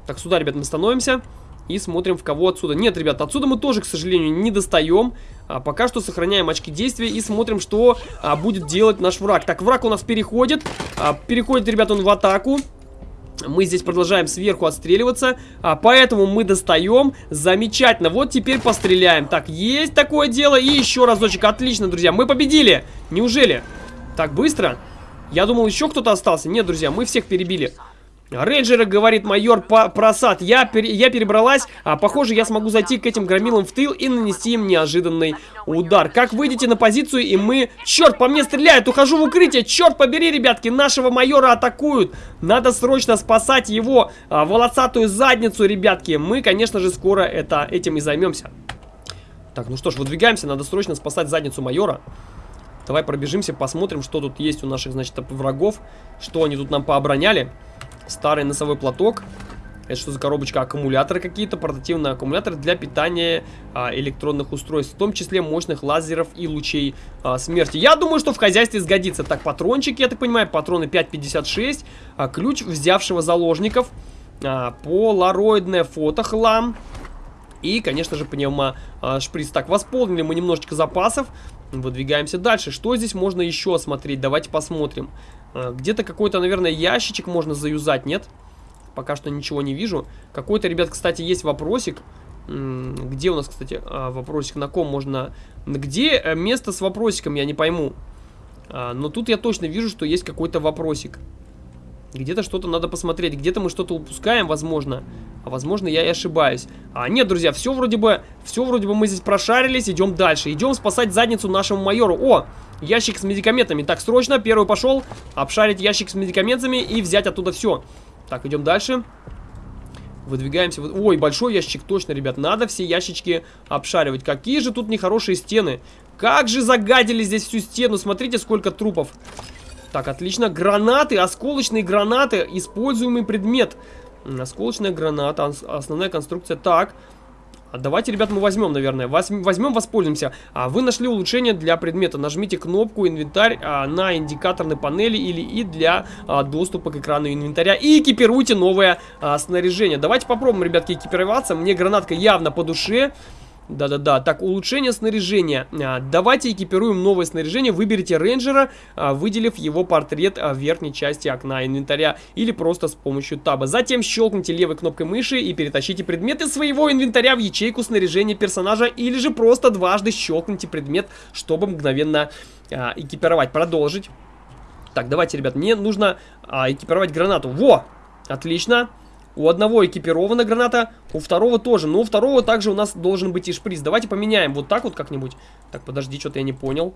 Так, сюда, ребят, мы становимся. И смотрим, в кого отсюда. Нет, ребят, отсюда мы тоже, к сожалению, не достаем. А, пока что сохраняем очки действия и смотрим, что а, будет делать наш враг. Так, враг у нас переходит. А, переходит, ребят, он в атаку. Мы здесь продолжаем сверху отстреливаться, а поэтому мы достаем. Замечательно. Вот теперь постреляем. Так, есть такое дело. И еще разочек. Отлично, друзья. Мы победили. Неужели? Так, быстро? Я думал, еще кто-то остался. Нет, друзья, мы всех перебили. Рейнджеры, говорит майор Просад, я, пер, я перебралась, а похоже я смогу зайти к этим громилам в тыл и нанести им неожиданный удар. Как выйдете на позицию и мы... Черт, по мне стреляют, ухожу в укрытие, черт побери, ребятки, нашего майора атакуют. Надо срочно спасать его а, волосатую задницу, ребятки. Мы, конечно же, скоро это, этим и займемся. Так, ну что ж, выдвигаемся, надо срочно спасать задницу майора. Давай пробежимся, посмотрим, что тут есть у наших, значит, врагов, что они тут нам пообороняли. Старый носовой платок. Это что за коробочка? Аккумуляторы какие-то, портативные аккумуляторы для питания а, электронных устройств, в том числе мощных лазеров и лучей а, смерти. Я думаю, что в хозяйстве сгодится. Так, патрончики, я так понимаю, патроны 5.56, а, ключ взявшего заложников, а, полароидное фото, хлам и, конечно же, пневмо а. Так, восполнили мы немножечко запасов, выдвигаемся дальше. Что здесь можно еще осмотреть? Давайте посмотрим. А, где-то какой-то, наверное, ящичек можно заюзать, нет? Пока что ничего не вижу. Какой-то, ребят, кстати, есть вопросик. Где у нас, кстати, а, вопросик? На ком можно... Где э, место с вопросиком, я не пойму. А, но тут я точно вижу, что есть какой-то вопросик. Где-то что-то надо посмотреть. Где-то мы что-то упускаем, возможно. А возможно, я и ошибаюсь. А нет, друзья, все вроде бы... Все вроде бы мы здесь прошарились. Идем дальше. Идем спасать задницу нашему майору. О! Ящик с медикаментами. Так, срочно, первый пошел. Обшарить ящик с медикаментами и взять оттуда все. Так, идем дальше. Выдвигаемся. Ой, большой ящик, точно, ребят. Надо все ящички обшаривать. Какие же тут нехорошие стены. Как же загадили здесь всю стену. Смотрите, сколько трупов. Так, отлично. Гранаты, осколочные гранаты. Используемый предмет. Осколочная граната, основная конструкция. Так, давайте, ребят, мы возьмем, наверное. Возьмем, воспользуемся. А, вы нашли улучшение для предмета. Нажмите кнопку инвентарь а, на индикаторной панели или и для а, доступа к экрану инвентаря. И экипируйте новое а, снаряжение. Давайте попробуем, ребятки, экипироваться. Мне гранатка явно по душе. Да-да-да. Так, улучшение снаряжения. А, давайте экипируем новое снаряжение. Выберите рейнджера, а, выделив его портрет а, в верхней части окна инвентаря. Или просто с помощью таба. Затем щелкните левой кнопкой мыши и перетащите предметы своего инвентаря в ячейку снаряжения персонажа. Или же просто дважды щелкните предмет, чтобы мгновенно экипировать. Продолжить. Так, давайте, ребят, мне нужно экипировать гранату. Во! Отлично. У одного экипирована граната, у второго тоже. Но у второго также у нас должен быть и шприц. Давайте поменяем вот так вот как-нибудь. Так, подожди, что-то я не понял.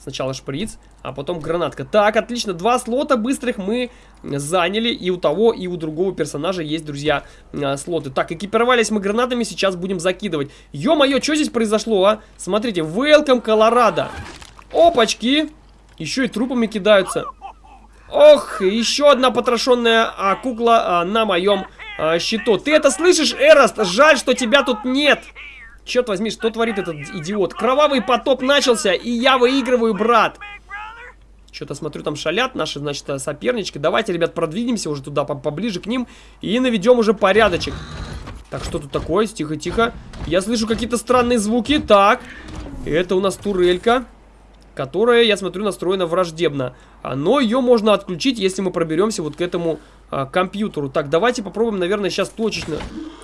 Сначала шприц, а потом гранатка. Так, отлично, два слота быстрых мы заняли. И у того, и у другого персонажа есть, друзья, а, слоты. Так, экипировались мы гранатами, сейчас будем закидывать. Ё-моё, что здесь произошло, а? Смотрите, Welcome, Колорадо. Опачки! Еще и трупами кидаются. Ох, еще одна потрошенная а, кукла а, на моем а, щиту. Ты это слышишь, Эрост? Жаль, что тебя тут нет. Черт возьми, что творит этот идиот? Кровавый потоп начался, и я выигрываю, брат. Что-то смотрю, там шалят наши, значит, сопернички. Давайте, ребят, продвинемся уже туда, поближе к ним. И наведем уже порядочек. Так, что тут такое? Тихо-тихо. Я слышу какие-то странные звуки. Так, это у нас турелька которая, я смотрю, настроена враждебно. А, но ее можно отключить, если мы проберемся вот к этому а, компьютеру. Так, давайте попробуем, наверное, сейчас точечно.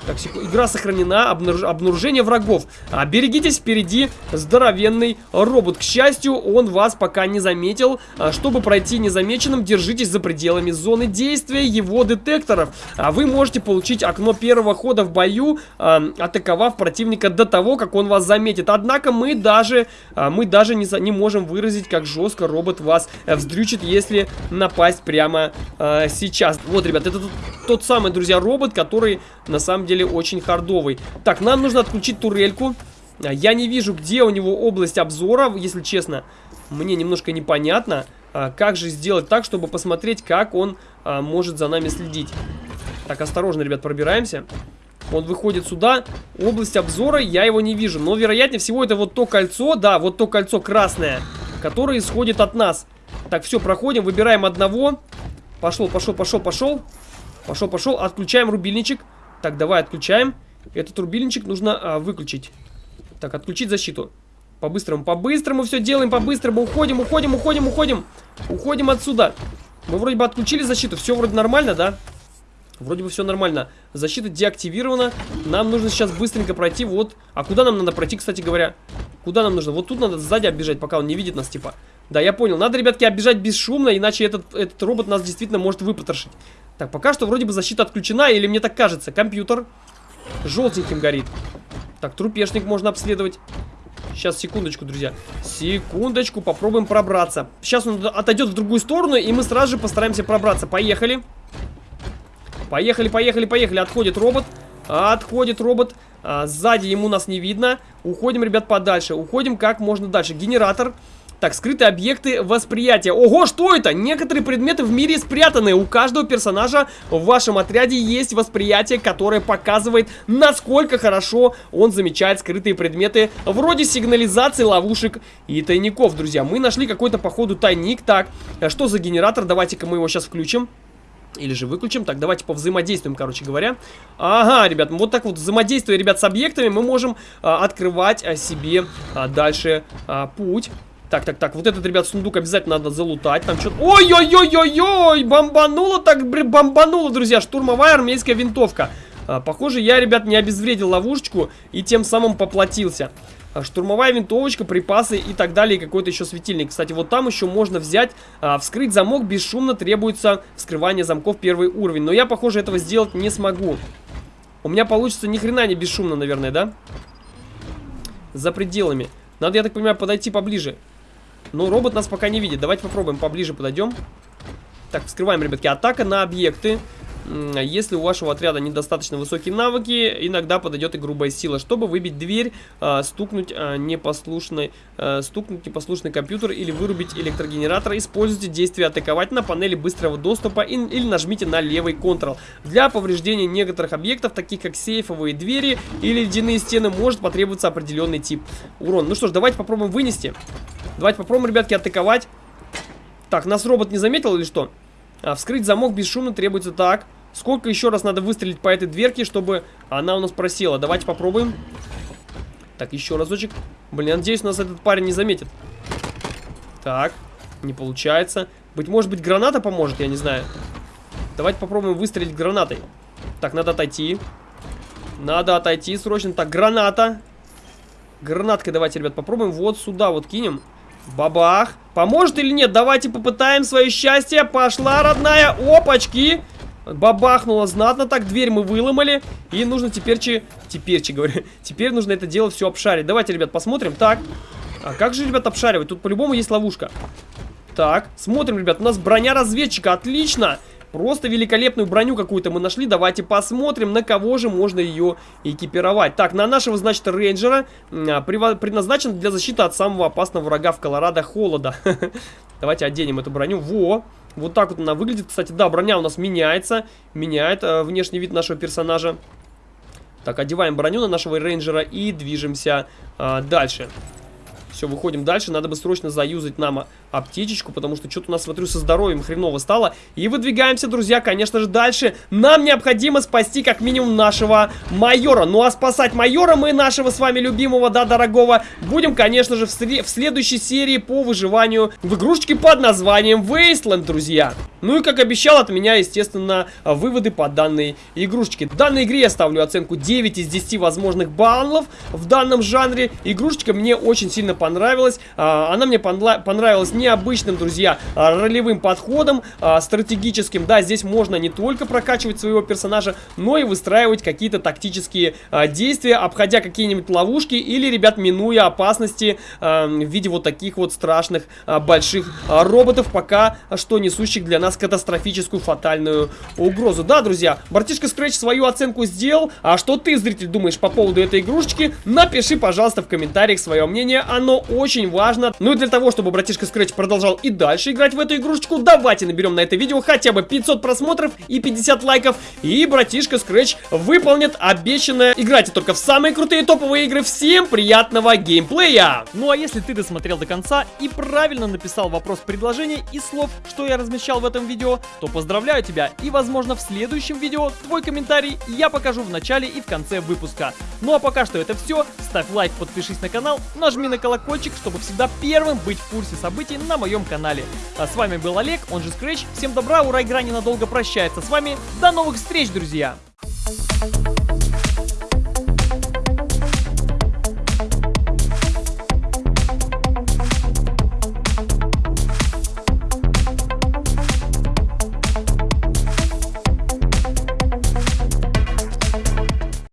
Так, секунду. Игра сохранена. Обнаружение, обнаружение врагов. А, берегитесь, впереди здоровенный робот. К счастью, он вас пока не заметил. А, чтобы пройти незамеченным, держитесь за пределами зоны действия его детекторов. А вы можете получить окно первого хода в бою, а, атаковав противника до того, как он вас заметит. Однако мы даже, а, мы даже не, не можем выразить, как жестко робот вас э, вздрючит, если напасть прямо а, сейчас. Вот, ребят, это тот, тот самый, друзья, робот, который на самом деле очень хардовый. Так, нам нужно отключить турельку. А, я не вижу, где у него область обзора, если честно. Мне немножко непонятно, а, как же сделать так, чтобы посмотреть, как он а, может за нами следить. Так, осторожно, ребят, пробираемся. Он выходит сюда. Область обзора, я его не вижу. Но, вероятнее всего, это вот то кольцо, да, вот то кольцо красное, которое исходит от нас. Так, все, проходим, выбираем одного. Пошел, пошел, пошел, пошел. Пошел, пошел. Отключаем рубильничек. Так, давай отключаем. Этот рубильничек нужно а, выключить. Так, отключить защиту. По-быстрому, по-быстрому все делаем, по-быстрому. Уходим, уходим, уходим, уходим. Уходим отсюда. Мы вроде бы отключили защиту. Все вроде нормально, да? Вроде бы все нормально. Защита деактивирована. Нам нужно сейчас быстренько пройти вот... А куда нам надо пройти, кстати говоря? Куда нам нужно? Вот тут надо сзади оббежать, пока он не видит нас, типа. Да, я понял. Надо, ребятки, оббежать бесшумно, иначе этот, этот робот нас действительно может выпотрошить. Так, пока что вроде бы защита отключена, или мне так кажется. Компьютер желтеньким горит. Так, трупешник можно обследовать. Сейчас, секундочку, друзья. Секундочку, попробуем пробраться. Сейчас он отойдет в другую сторону, и мы сразу же постараемся пробраться. Поехали. Поехали, поехали, поехали. Отходит робот. Отходит робот. А, сзади ему нас не видно. Уходим, ребят, подальше. Уходим как можно дальше. Генератор. Так, скрытые объекты восприятия. Ого, что это? Некоторые предметы в мире спрятаны. У каждого персонажа в вашем отряде есть восприятие, которое показывает, насколько хорошо он замечает скрытые предметы, вроде сигнализации, ловушек и тайников, друзья. Мы нашли какой-то, походу, тайник. Так, что за генератор? Давайте-ка мы его сейчас включим. Или же выключим. Так, давайте повзаимодействуем, короче говоря. Ага, ребят, вот так вот взаимодействуя, ребят, с объектами, мы можем а, открывать а, себе а, дальше а, путь. Так, так, так, вот этот, ребят, сундук обязательно надо залутать. Там что-то... Ой-ой-ой-ой-ой! Бомбануло так, бомбануло, друзья. Штурмовая армейская винтовка. А, похоже, я, ребят, не обезвредил ловушечку и тем самым поплатился. А, штурмовая винтовочка, припасы и так далее, какой-то еще светильник. Кстати, вот там еще можно взять, а, вскрыть замок, бесшумно требуется вскрывание замков первый уровень. Но я, похоже, этого сделать не смогу. У меня получится ни хрена не бесшумно, наверное, да? За пределами. Надо, я так понимаю, подойти поближе. Но робот нас пока не видит. Давайте попробуем поближе подойдем. Так, вскрываем, ребятки. Атака на объекты. Если у вашего отряда недостаточно высокие навыки, иногда подойдет и грубая сила. Чтобы выбить дверь, а, стукнуть, а, непослушный, а, стукнуть непослушный компьютер или вырубить электрогенератор, используйте действие атаковать на панели быстрого доступа или нажмите на левый Ctrl. Для повреждения некоторых объектов, таких как сейфовые двери или ледяные стены, может потребоваться определенный тип урона. Ну что ж, давайте попробуем вынести. Давайте попробуем, ребятки, атаковать. Так, нас робот не заметил или что? А, вскрыть замок бесшумно требуется так. Сколько еще раз надо выстрелить по этой дверке, чтобы она у нас просела? Давайте попробуем. Так, еще разочек. Блин, надеюсь, нас этот парень не заметит. Так, не получается. Быть может быть, граната поможет, я не знаю. Давайте попробуем выстрелить гранатой. Так, надо отойти. Надо отойти срочно. Так, граната. Гранаткой давайте, ребят, попробуем вот сюда вот кинем. Бабах. Поможет или нет? Давайте попытаем свое счастье. Пошла, родная. Опачки. Бабахнуло знатно так. Дверь мы выломали. И нужно теперь, че... теперь, че говорю, теперь нужно это дело все обшарить. Давайте, ребят, посмотрим. Так. А как же, ребят, обшаривать? Тут по-любому есть ловушка. Так, смотрим, ребят. У нас броня разведчика. Отлично. Отлично. Просто великолепную броню какую-то мы нашли. Давайте посмотрим, на кого же можно ее экипировать. Так, на нашего, значит, рейнджера а, предназначен для защиты от самого опасного врага в Колорадо холода. Давайте оденем эту броню. Во! Вот так вот она выглядит. Кстати, да, броня у нас меняется. Меняет э, внешний вид нашего персонажа. Так, одеваем броню на нашего рейнджера и движемся э, дальше. Все, выходим дальше. Надо бы срочно заюзать нам аптечечку, потому что что-то у нас, смотрю, со здоровьем хреново стало. И выдвигаемся, друзья, конечно же, дальше. Нам необходимо спасти как минимум нашего майора. Ну а спасать майора мы нашего с вами любимого, да, дорогого, будем, конечно же, в, в следующей серии по выживанию в игрушечке под названием Wasteland, друзья. Ну и, как обещал, от меня, естественно, выводы по данной игрушечке. Данной игре я ставлю оценку 9 из 10 возможных баллов в данном жанре. Игрушечка мне очень сильно понравилась понравилась. А, она мне понравилась необычным, друзья, а, ролевым подходом, а, стратегическим. Да, здесь можно не только прокачивать своего персонажа, но и выстраивать какие-то тактические действия, обходя какие-нибудь ловушки или, ребят, минуя опасности в виде вот таких вот страшных больших роботов, пока что несущих для нас катастрофическую фатальную угрозу. Да, друзья, братишка Scratch свою оценку сделал. А что ты, зритель, думаешь по поводу этой игрушечки? Напиши, пожалуйста, в комментариях свое мнение. Оно очень важно. Ну и для того, чтобы братишка Scratch продолжал и дальше играть в эту игрушечку, давайте наберем на это видео хотя бы 500 просмотров и 50 лайков. И братишка Scratch выполнит обещанное. Играйте только в самые крутые топовые игры. Всем приятного геймплея! Ну а если ты досмотрел до конца и правильно написал вопрос предложения и слов, что я размещал в этом видео, то поздравляю тебя и возможно в следующем видео твой комментарий я покажу в начале и в конце выпуска. Ну а пока что это все. Ставь лайк, подпишись на канал, нажми на колокольчик, чтобы всегда первым быть в курсе событий на моем канале. А с вами был Олег, он же Scratch. Всем добра, ура, игра ненадолго прощается с вами. До новых встреч, друзья! Thank you.